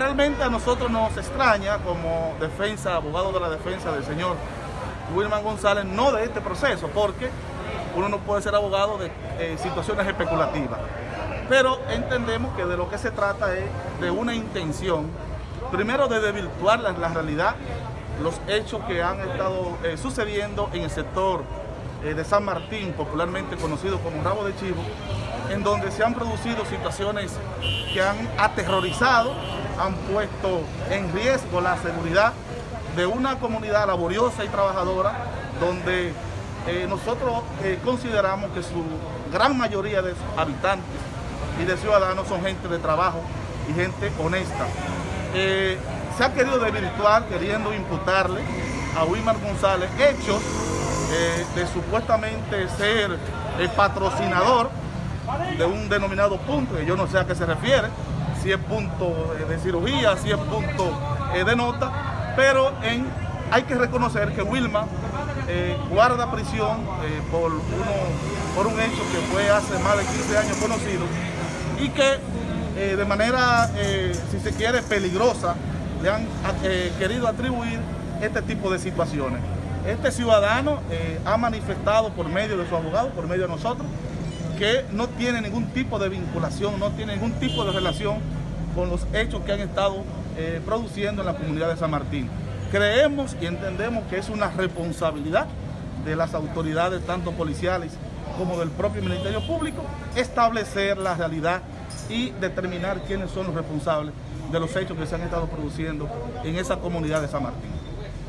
realmente a nosotros nos extraña como defensa, abogado de la defensa del señor Wilman González, no de este proceso, porque uno no puede ser abogado de eh, situaciones especulativas. Pero entendemos que de lo que se trata es de una intención, primero de desvirtuar la, la realidad, los hechos que han estado eh, sucediendo en el sector eh, de San Martín, popularmente conocido como Rabo de Chivo, en donde se han producido situaciones que han aterrorizado, han puesto en riesgo la seguridad de una comunidad laboriosa y trabajadora, donde eh, nosotros eh, consideramos que su gran mayoría de habitantes y de ciudadanos son gente de trabajo y gente honesta. Se ha querido desvirtuar queriendo imputarle a Wilmar González hechos eh, de supuestamente ser el patrocinador de un denominado punto, que yo no sé a qué se refiere, si es punto de cirugía, si es punto eh, de nota, pero en, hay que reconocer que Wilma eh, guarda prisión eh, por, uno, por un hecho que fue hace más de 15 años conocido y que eh, de manera, eh, si se quiere, peligrosa, le han eh, querido atribuir este tipo de situaciones. Este ciudadano eh, ha manifestado por medio de su abogado, por medio de nosotros, que no tiene ningún tipo de vinculación, no tiene ningún tipo de relación con los hechos que han estado eh, produciendo en la comunidad de San Martín. Creemos y entendemos que es una responsabilidad de las autoridades, tanto policiales como del propio Ministerio Público, establecer la realidad y determinar quiénes son los responsables de los hechos que se han estado produciendo en esa comunidad de San Martín.